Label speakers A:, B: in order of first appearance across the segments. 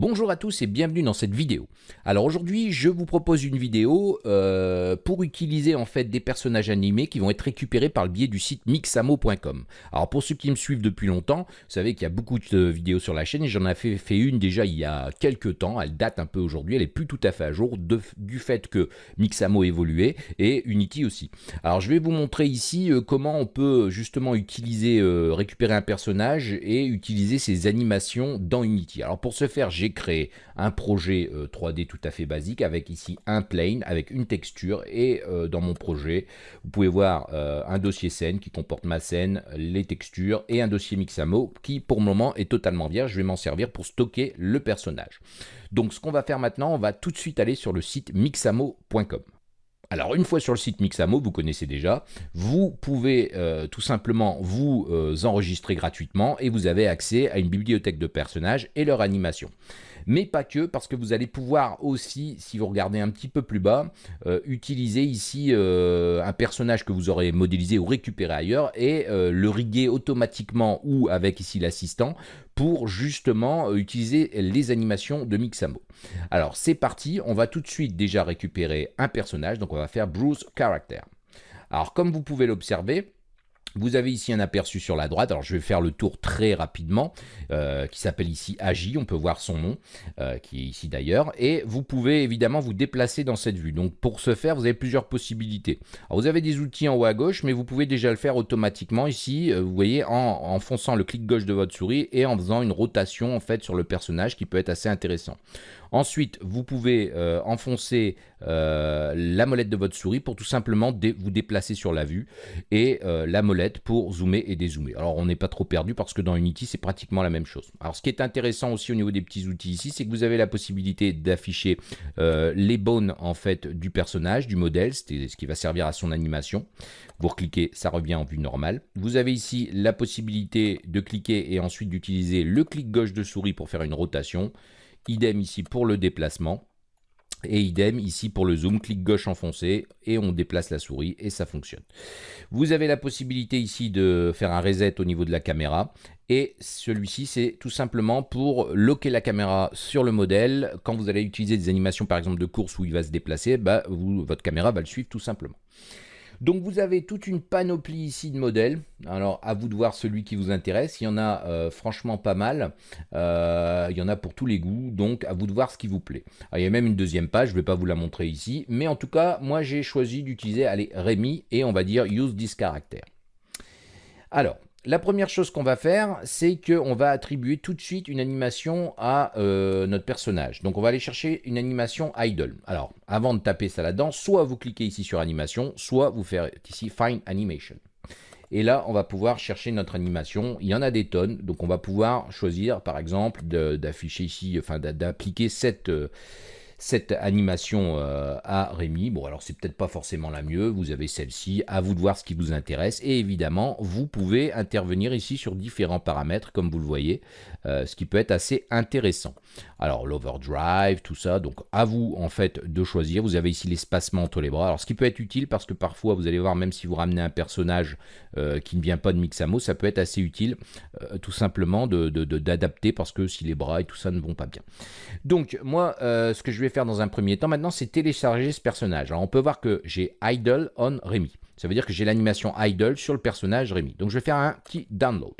A: Bonjour à tous et bienvenue dans cette vidéo. Alors aujourd'hui je vous propose une vidéo euh, pour utiliser en fait des personnages animés qui vont être récupérés par le biais du site mixamo.com. Alors pour ceux qui me suivent depuis longtemps, vous savez qu'il y a beaucoup de vidéos sur la chaîne et j'en ai fait, une déjà il y a quelques temps, elle date un peu aujourd'hui, elle est plus tout à fait à jour du fait que Mixamo évolué et Unity aussi. Alors je vais vous montrer ici euh, comment on peut justement utiliser, euh, récupérer un personnage et utiliser ses animations dans Unity. Alors pour ce faire j'ai créé un projet 3D euh, tout à fait basique avec ici un plane avec une texture et euh, dans mon projet, vous pouvez voir euh, un dossier scène qui comporte ma scène, les textures et un dossier Mixamo qui pour le moment est totalement vierge. Je vais m'en servir pour stocker le personnage. Donc ce qu'on va faire maintenant, on va tout de suite aller sur le site mixamo.com. Alors une fois sur le site Mixamo, vous connaissez déjà, vous pouvez euh, tout simplement vous euh, enregistrer gratuitement et vous avez accès à une bibliothèque de personnages et leur animation mais pas que, parce que vous allez pouvoir aussi, si vous regardez un petit peu plus bas, euh, utiliser ici euh, un personnage que vous aurez modélisé ou récupéré ailleurs et euh, le riguer automatiquement ou avec ici l'assistant pour justement utiliser les animations de Mixamo. Alors c'est parti, on va tout de suite déjà récupérer un personnage, donc on va faire Bruce Character. Alors comme vous pouvez l'observer, vous avez ici un aperçu sur la droite, alors je vais faire le tour très rapidement, euh, qui s'appelle ici Agi, on peut voir son nom, euh, qui est ici d'ailleurs, et vous pouvez évidemment vous déplacer dans cette vue. Donc pour ce faire, vous avez plusieurs possibilités. Alors vous avez des outils en haut à gauche, mais vous pouvez déjà le faire automatiquement ici, euh, vous voyez, en, en fonçant le clic gauche de votre souris et en faisant une rotation en fait sur le personnage qui peut être assez intéressant. Ensuite, vous pouvez euh, enfoncer euh, la molette de votre souris pour tout simplement vous déplacer sur la vue et euh, la molette pour zoomer et dézoomer. Alors, on n'est pas trop perdu parce que dans Unity, c'est pratiquement la même chose. Alors, ce qui est intéressant aussi au niveau des petits outils ici, c'est que vous avez la possibilité d'afficher les bones en fait du personnage, du modèle, c'est ce qui va servir à son animation. Vous recliquez, ça revient en vue normale. Vous avez ici la possibilité de cliquer et ensuite d'utiliser le clic gauche de souris pour faire une rotation. Idem ici pour le déplacement. Et idem ici pour le zoom, clic gauche enfoncé et on déplace la souris et ça fonctionne. Vous avez la possibilité ici de faire un reset au niveau de la caméra et celui-ci c'est tout simplement pour locker la caméra sur le modèle. Quand vous allez utiliser des animations par exemple de course où il va se déplacer, bah, votre caméra va le suivre tout simplement. Donc vous avez toute une panoplie ici de modèles. Alors à vous de voir celui qui vous intéresse. Il y en a euh, franchement pas mal. Euh, il y en a pour tous les goûts. Donc à vous de voir ce qui vous plaît. il y a même une deuxième page. Je ne vais pas vous la montrer ici. Mais en tout cas, moi j'ai choisi d'utiliser Rémi et on va dire use this character. Alors, la première chose qu'on va faire, c'est qu'on va attribuer tout de suite une animation à euh, notre personnage. Donc on va aller chercher une animation idle. Alors, avant de taper ça là-dedans, soit vous cliquez ici sur animation, soit vous faites ici find animation. Et là, on va pouvoir chercher notre animation. Il y en a des tonnes, donc on va pouvoir choisir, par exemple, d'afficher ici, enfin d'appliquer cette... Euh, cette animation euh, à Rémi. Bon, alors c'est peut-être pas forcément la mieux, vous avez celle-ci, à vous de voir ce qui vous intéresse. Et évidemment, vous pouvez intervenir ici sur différents paramètres, comme vous le voyez, euh, ce qui peut être assez intéressant. Alors l'overdrive, tout ça, donc à vous en fait de choisir. Vous avez ici l'espacement entre les bras. Alors ce qui peut être utile parce que parfois vous allez voir, même si vous ramenez un personnage euh, qui ne vient pas de Mixamo, ça peut être assez utile tout simplement d'adapter parce que si les bras et tout ça ne vont pas bien. Donc moi, ce que je vais faire dans un premier temps maintenant, c'est télécharger ce personnage. Alors on peut voir que j'ai idle on Rémi. Ça veut dire que j'ai l'animation idle sur le personnage Rémi. Donc je vais faire un petit download.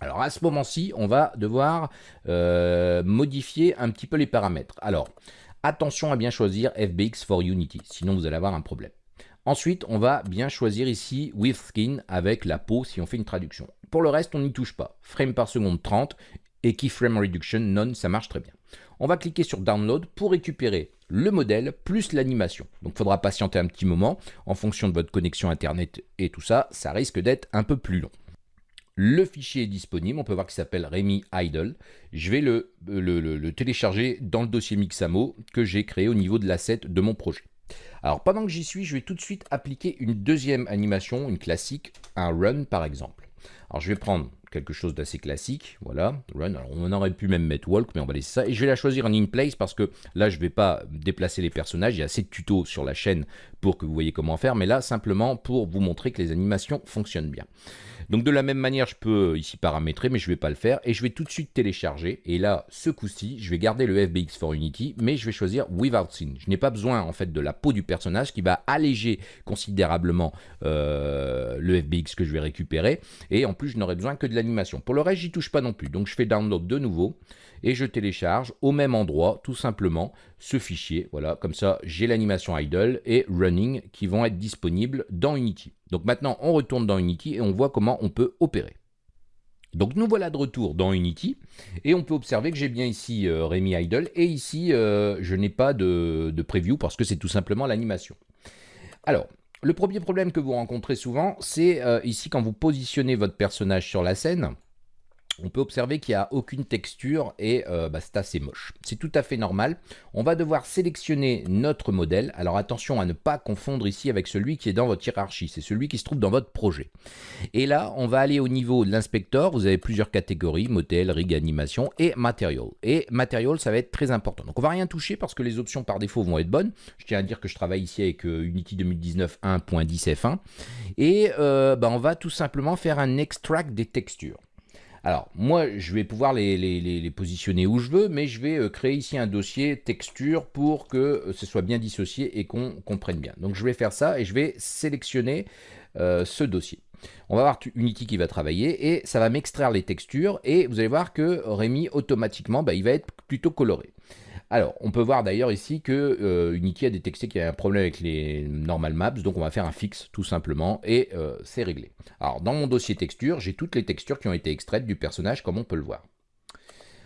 A: Alors à ce moment-ci, on va devoir euh, modifier un petit peu les paramètres. Alors, attention à bien choisir FBX for Unity, sinon vous allez avoir un problème. Ensuite, on va bien choisir ici with skin avec la peau si on fait une traduction. Pour le reste, on n'y touche pas. Frame par seconde 30 et keyframe reduction non, ça marche très bien. On va cliquer sur download pour récupérer le modèle plus l'animation. Donc il faudra patienter un petit moment en fonction de votre connexion internet et tout ça, ça risque d'être un peu plus long. Le fichier est disponible, on peut voir qu'il s'appelle Remy Idle. Je vais le, le, télécharger dans le dossier Mixamo que j'ai créé au niveau de l'asset de mon projet. Alors pendant que j'y suis, je vais tout de suite appliquer une deuxième animation, une classique, un run par exemple. Alors je vais prendre quelque chose d'assez classique, voilà, run, alors on aurait pu même mettre walk, mais on va laisser ça, et je vais la choisir en in place parce que là je vais pas déplacer les personnages, il y a assez de tutos sur la chaîne pour que vous voyez comment faire, mais là simplement pour vous montrer que les animations fonctionnent bien. Donc de la même manière, je peux ici paramétrer, mais je ne vais pas le faire. Et je vais tout de suite télécharger. Et là, ce coup-ci, je vais garder le FBX for Unity, mais je vais choisir Without Scene. Je n'ai pas besoin en fait de la peau du personnage qui va alléger considérablement euh, le FBX que je vais récupérer. Et en plus, je n'aurai besoin que de l'animation. Pour le reste, j'y touche pas non plus. Donc je fais download de nouveau et je télécharge au même endroit tout simplement ce fichier. Voilà, comme ça j'ai l'animation idle et running qui vont être disponibles dans Unity. Donc maintenant on retourne dans Unity et on voit comment on peut opérer. Donc nous voilà de retour dans Unity et on peut observer que j'ai bien ici euh, Rémi Idle et ici euh, je n'ai pas de, de preview parce que c'est tout simplement l'animation. Alors, le premier problème que vous rencontrez souvent, c'est euh, ici quand vous positionnez votre personnage sur la scène, on peut observer qu'il n'y a aucune texture et euh, bah, c'est assez moche. C'est tout à fait normal. On va devoir sélectionner notre modèle. Alors attention à ne pas confondre ici avec celui qui est dans votre hiérarchie. C'est celui qui se trouve dans votre projet. Et là, on va aller au niveau de l'inspecteur. Vous avez plusieurs catégories, modèle, rig, animation et material. Et material, ça va être très important. Donc on va rien toucher parce que les options par défaut vont être bonnes. Je tiens à dire que je travaille ici avec euh, Unity 2019 1.10 F1. Et euh, bah, on va tout simplement faire un extract des textures. Alors, moi, je vais pouvoir les, positionner où je veux, mais je vais euh, créer ici un dossier texture pour que euh, ce soit bien dissocié et qu'on comprenne bien. Donc, je vais faire ça et je vais sélectionner euh, ce dossier. On va voir Unity qui va travailler et ça va m'extraire les textures et vous allez voir que Rémi, automatiquement, bah, il va être plutôt coloré. Alors, on peut voir d'ailleurs ici que euh, Unity a détecté qu'il y a un problème avec les normal maps, donc on va faire un fixe tout simplement, et euh, c'est réglé. Alors, dans mon dossier texture, j'ai toutes les textures qui ont été extraites du personnage, comme on peut le voir.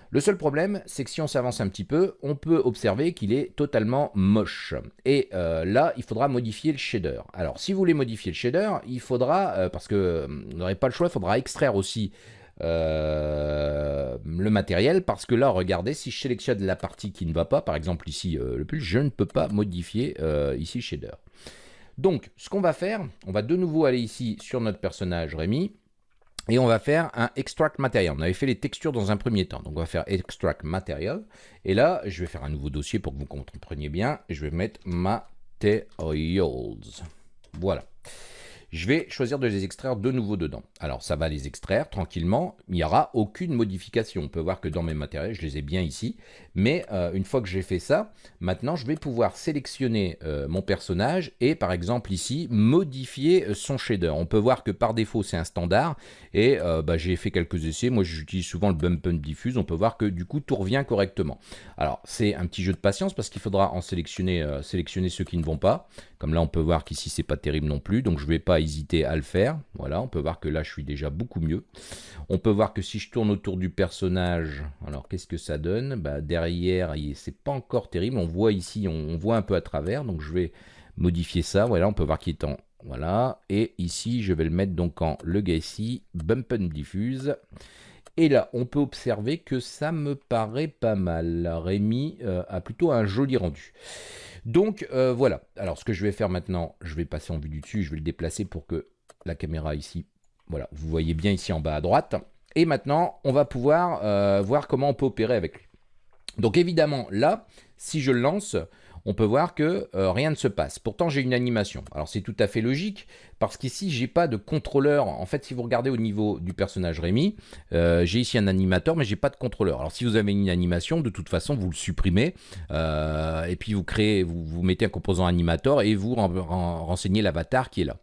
A: Le seul problème, c'est que si on s'avance un petit peu, on peut observer qu'il est totalement moche. Et euh, là, il faudra modifier le shader. Alors, si vous voulez modifier le shader, il faudra, parce que vous n'aurez pas le choix, il faudra extraire aussi euh, le matériel parce que là regardez si je sélectionne la partie qui ne va pas par exemple ici euh, le pull je ne peux pas modifier euh, ici shader. Donc ce qu'on va faire on va de nouveau aller ici sur notre personnage Rémi et on va faire un extract material on avait fait les textures dans un premier temps. Donc on va faire extract material et là je vais faire un nouveau dossier pour que vous compreniez bien. Je vais mettre materials voilà je vais choisir de les extraire de nouveau dedans. Alors ça va les extraire tranquillement, il n'y aura aucune modification. On peut voir que dans mes matériels, je les ai bien ici. Mais euh, une fois que j'ai fait ça, maintenant je vais pouvoir sélectionner euh, mon personnage et par exemple ici, modifier euh, son shader. On peut voir que par défaut c'est un standard et bah, j'ai fait quelques essais. Moi j'utilise souvent le bump and diffuse. On peut voir que du coup tout revient correctement. Alors c'est un petit jeu de patience parce qu'il faudra en sélectionner, sélectionner ceux qui ne vont pas. Comme là on peut voir qu'ici c'est pas terrible non plus. Donc je vais pas hésiter à le faire. Voilà, on peut voir que là, je suis déjà beaucoup mieux. On peut voir que si je tourne autour du personnage, alors qu'est-ce que ça donne? Bah, Derrière, c'est pas encore terrible. On voit ici, on, voit un peu à travers. Donc je vais modifier ça. Voilà, on peut voir qu'il est en... Voilà, et ici, je vais le mettre donc en Legacy Bump and Diffuse. Et là, on peut observer que ça me paraît pas mal. Rémi euh, a plutôt un joli rendu. Donc euh, voilà, alors ce que je vais faire maintenant, je vais passer en vue du dessus, je vais le déplacer pour que la caméra ici, voilà, vous voyez bien ici en bas à droite. Et maintenant, on va pouvoir euh, voir comment on peut opérer avec lui. Donc évidemment, là, si je le lance, on peut voir que euh, rien ne se passe. Pourtant, j'ai une animation. Alors, c'est tout à fait logique, parce qu'ici, j'ai pas de contrôleur. En fait, si vous regardez au niveau du personnage Rémi, euh, j'ai ici un animateur, mais j'ai pas de contrôleur. Alors, si vous avez une animation, de toute façon, vous le supprimez, euh, et puis vous créez, vous, mettez un composant animateur, et vous renseignez l'avatar qui est là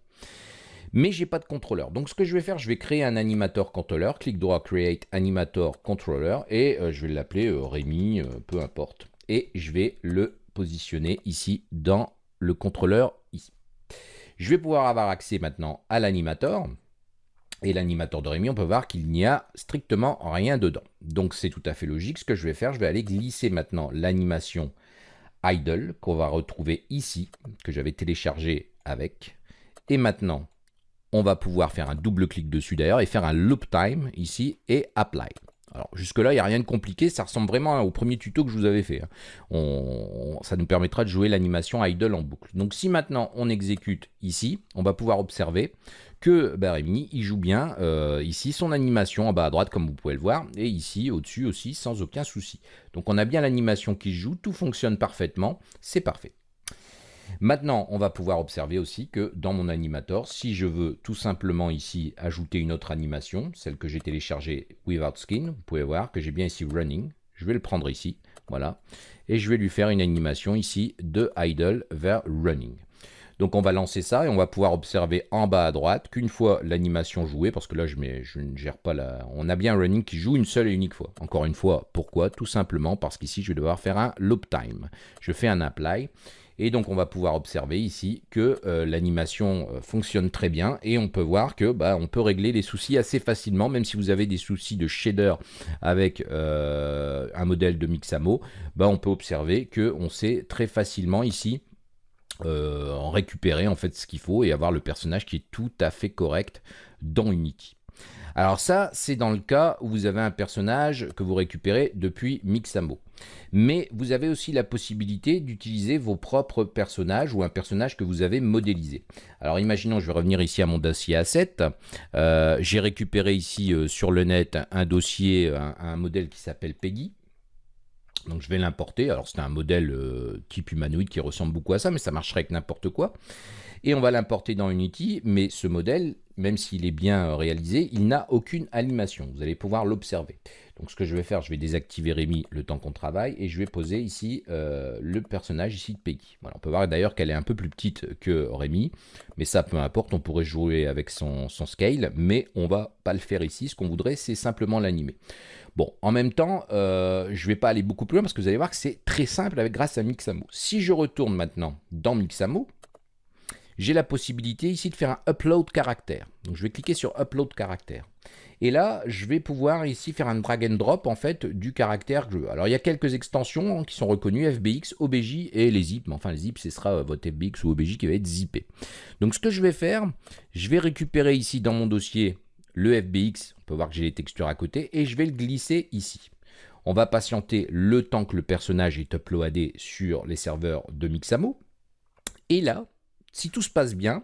A: mais j'ai pas de contrôleur. Donc ce que je vais faire, je vais créer un animator controller, clic droit create animator controller et je vais l'appeler Rémi, peu importe. Et je vais le positionné ici dans le contrôleur ici. Je vais pouvoir avoir accès maintenant à l'animator. Et l'animateur de Rémi, on peut voir qu'il n'y a strictement rien dedans. Donc c'est tout à fait logique. Ce que je vais faire, je vais aller glisser maintenant l'animation idle qu'on va retrouver ici, que j'avais téléchargé avec. Et maintenant, on va pouvoir faire un double clic dessus d'ailleurs et faire un loop time ici et apply. Alors jusque-là, il n'y a rien de compliqué, ça ressemble vraiment au premier tuto que je vous avais fait. Hein. ça nous permettra de jouer l'animation idle en boucle. Donc si maintenant on exécute ici, on va pouvoir observer que bah, Rémi, il joue bien euh, ici son animation en bas à droite comme vous pouvez le voir, et ici au-dessus aussi sans aucun souci. Donc on a bien l'animation qui joue, tout fonctionne parfaitement, c'est parfait. Maintenant, on va pouvoir observer aussi que dans mon animator, si je veux tout simplement ici ajouter une autre animation, celle que j'ai téléchargée without skin, vous pouvez voir que j'ai bien ici running. Je vais le prendre ici, voilà. Et je vais lui faire une animation ici de idle vers running. Donc on va lancer ça et on va pouvoir observer en bas à droite qu'une fois l'animation jouée, parce que là je, je, ne gère pas la... On a bien un running qui joue une seule et unique fois. Encore une fois, pourquoi? Tout simplement parce qu'ici je vais devoir faire un loop time. Je fais un apply et donc on va pouvoir observer ici que euh, l'animation euh, fonctionne très bien et on peut voir que bah, on peut régler les soucis assez facilement, même si vous avez des soucis de shader avec euh, un modèle de Mixamo, bah, on peut observer que on sait très facilement ici récupérer en fait ce qu'il faut et avoir le personnage qui est tout à fait correct dans Unity. Alors ça, c'est dans le cas où vous avez un personnage que vous récupérez depuis Mixamo. Mais vous avez aussi la possibilité d'utiliser vos propres personnages ou un personnage que vous avez modélisé. Alors imaginons, je vais revenir ici à mon dossier A7. Euh, j'ai récupéré ici euh, sur le net un dossier, un, modèle qui s'appelle Peggy. Donc je vais l'importer. Alors c'est un modèle euh, type humanoïde qui ressemble beaucoup à ça, mais ça marcherait avec n'importe quoi. Et on va l'importer dans Unity, mais ce modèle, même s'il est bien réalisé, il n'a aucune animation. Vous allez pouvoir l'observer. Donc ce que je vais faire, je vais désactiver Rémi le temps qu'on travaille et je vais poser ici euh, le personnage ici de Peggy. Voilà, on peut voir d'ailleurs qu'elle est un peu plus petite que Rémi, mais ça peu importe, on pourrait jouer avec son, scale, mais on va pas le faire ici. Ce qu'on voudrait, c'est simplement l'animer. Bon, en même temps, euh, je ne vais pas aller beaucoup plus loin parce que vous allez voir que c'est très simple avec grâce à Mixamo. Si je retourne maintenant dans Mixamo, j'ai la possibilité ici de faire un upload caractère. Donc je vais cliquer sur upload caractère. Et là, je vais pouvoir ici faire un drag and drop en fait du caractère que je veux. Alors il y a quelques extensions hein, qui sont reconnues, FBX, OBJ et les zip. Mais enfin les zip, ce sera euh, votre FBX ou OBJ qui va être zippé. Donc ce que je vais faire, je vais récupérer ici dans mon dossier le FBX. On peut voir que j'ai les textures à côté et je vais le glisser ici. On va patienter le temps que le personnage est uploadé sur les serveurs de Mixamo. Et là, si tout se passe bien,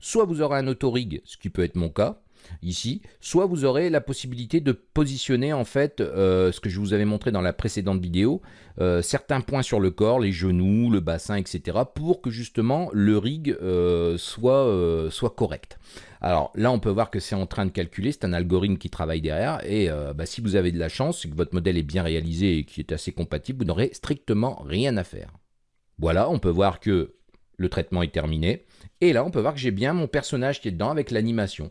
A: soit vous aurez un autorig, ce qui peut être mon cas, ici, soit vous aurez la possibilité de positionner en fait euh, ce que je vous avais montré dans la précédente vidéo, euh, certains points sur le corps, les genoux, le bassin, etc. pour que justement le rig euh, soit, correct. Alors là, on peut voir que c'est en train de calculer, c'est un algorithme qui travaille derrière, et bah, si vous avez de la chance, que votre modèle est bien réalisé et qui est assez compatible, vous n'aurez strictement rien à faire. Voilà, on peut voir que le traitement est terminé. Et là, on peut voir que j'ai bien mon personnage qui est dedans avec l'animation.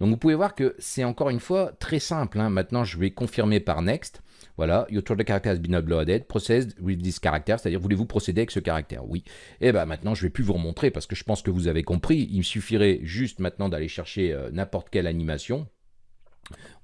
A: Donc vous pouvez voir que c'est encore une fois très simple. Hein. Maintenant, je vais confirmer par next. Voilà, your the character has been uploaded, processed with this character, c'est-à-dire voulez-vous procéder avec ce caractère? Oui. Et eh bien maintenant, je vais plus vous remontrer parce que je pense que vous avez compris. Il me suffirait juste maintenant d'aller chercher euh, n'importe quelle animation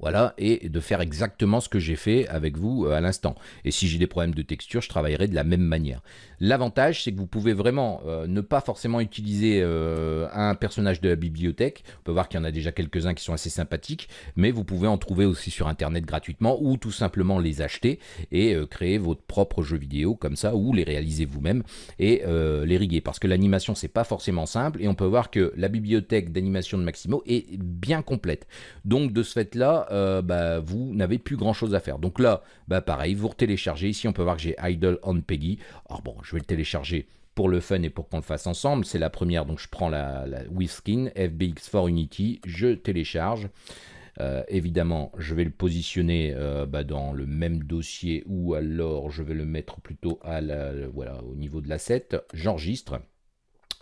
A: voilà, et de faire exactement ce que j'ai fait avec vous euh, à l'instant. Et si j'ai des problèmes de texture, je travaillerai de la même manière. L'avantage, c'est que vous pouvez vraiment euh, ne pas forcément utiliser euh, un personnage de la bibliothèque. On peut voir qu'il y en a déjà quelques-uns qui sont assez sympathiques, mais vous pouvez en trouver aussi sur Internet gratuitement ou tout simplement les acheter et créer votre propre jeu vidéo comme ça, ou les réaliser vous-même et les riguer. Parce que l'animation, c'est pas forcément simple et on peut voir que la bibliothèque d'animation de Maximo est bien complète. Donc de ce fait-là, euh, bah, vous n'avez plus grand chose à faire. Donc là, bah, pareil, vous téléchargez. Ici, on peut voir que j'ai Idle on Peggy. Alors bon, je vais le télécharger pour le fun et pour qu'on le fasse ensemble. C'est la première, donc je prends la, la skin FBX for Unity, je télécharge. Euh, évidemment, je vais le positionner euh, bah, dans le même dossier ou alors je vais le mettre plutôt au niveau de l'asset. J'enregistre.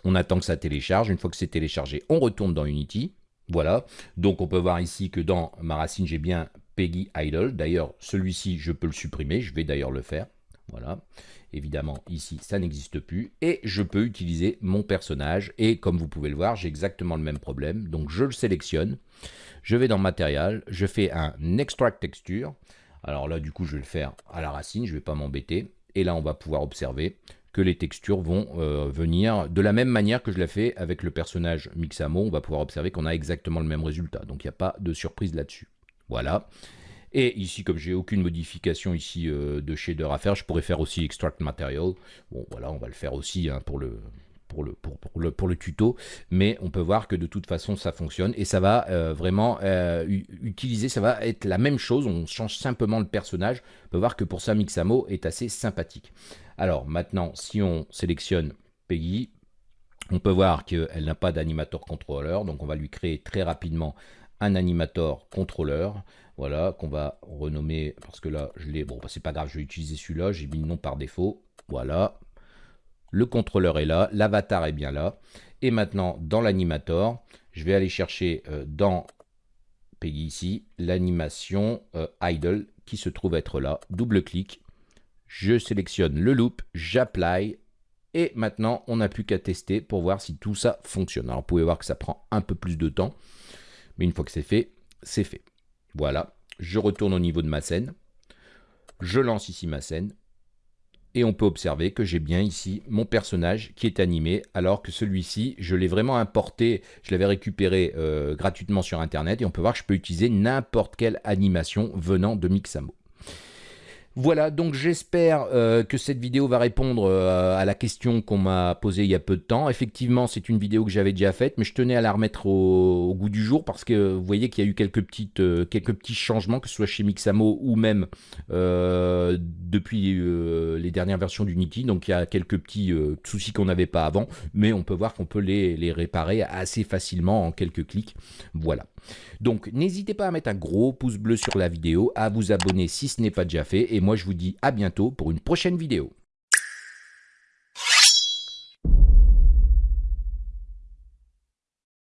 A: On attend que ça télécharge. Une fois que c'est téléchargé, on retourne dans Unity. Voilà, donc on peut voir ici que dans ma racine, j'ai bien Peggy Idle. D'ailleurs, celui-ci, je peux le supprimer, je vais d'ailleurs le faire. Voilà, évidemment, ici, ça n'existe plus. Et je peux utiliser mon personnage. Et comme vous pouvez le voir, j'ai exactement le même problème. Donc je le sélectionne, je vais dans Matériel, je fais un Extract Texture. Alors là, du coup, je vais le faire à la racine, je ne vais pas m'embêter. Et là, on va pouvoir observer que les textures vont euh, venir de la même manière que je l'ai fait avec le personnage Mixamo. On va pouvoir observer qu'on a exactement le même résultat. Donc il n'y a pas de surprise là-dessus. Voilà. Et ici, comme j'ai aucune modification ici euh, de shader à faire, je pourrais faire aussi extract material. Bon, voilà, on va le faire aussi hein, pour le pour tuto, mais on peut voir que de toute façon ça fonctionne et ça va euh, vraiment utiliser, ça va être la même chose, on change simplement le personnage, on peut voir que pour ça Mixamo est assez sympathique. Alors maintenant, si on sélectionne Peggy, on peut voir qu'elle n'a pas d'animator contrôleur, donc on va lui créer très rapidement un animator contrôleur, voilà, qu'on va renommer, parce que là, je l'ai, bon, bah, c'est pas grave, je vais utiliser celui-là, j'ai mis le nom par défaut, voilà, le contrôleur est là, l'avatar est bien là, et maintenant, dans l'animator, je vais aller chercher euh, dans Peggy ici, l'animation euh, idle, qui se trouve être là, double-clic, je sélectionne le loop, j'apply, et maintenant, on n'a plus qu'à tester pour voir si tout ça fonctionne. Alors, vous pouvez voir que ça prend un peu plus de temps. Mais une fois que c'est fait, c'est fait. Voilà. Je retourne au niveau de ma scène. Je lance ici ma scène. Et on peut observer que j'ai bien ici mon personnage qui est animé, alors que celui-ci, je l'ai vraiment importé, je l'avais récupéré euh, gratuitement sur Internet, et on peut voir que je peux utiliser n'importe quelle animation venant de Mixamo. Voilà, donc j'espère euh, que cette vidéo va répondre euh, à la question qu'on m'a posée il y a peu de temps. Effectivement, c'est une vidéo que j'avais déjà faite, mais je tenais à la remettre au, goût du jour parce que vous voyez qu'il y a eu quelques, euh, petits changements, que ce soit chez Mixamo ou même depuis les dernières versions d'Unity. Donc il y a quelques petits soucis qu'on n'avait pas avant, mais on peut voir qu'on peut les réparer assez facilement en quelques clics. Voilà. Donc n'hésitez pas à mettre un gros pouce bleu sur la vidéo, à vous abonner si ce n'est pas déjà fait, et moi je vous dis à bientôt pour une prochaine vidéo.